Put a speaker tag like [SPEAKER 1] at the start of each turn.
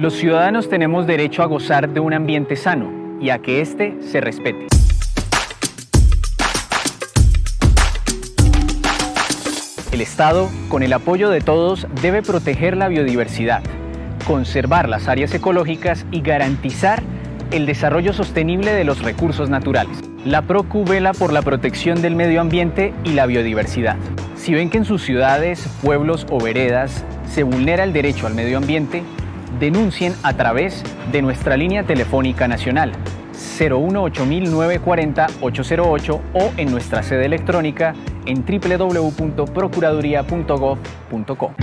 [SPEAKER 1] Los ciudadanos tenemos derecho a gozar de un ambiente sano y a que éste se respete. El Estado, con el apoyo de todos, debe proteger la biodiversidad, conservar las áreas ecológicas y garantizar el desarrollo sostenible de los recursos naturales. La PROCU vela por la protección del medio ambiente y la biodiversidad. Si ven que en sus ciudades, pueblos o veredas se vulnera el derecho al medio ambiente, denuncien a través de nuestra línea telefónica nacional 018-940-808 o en nuestra sede electrónica en www.procuraduría.gov.co.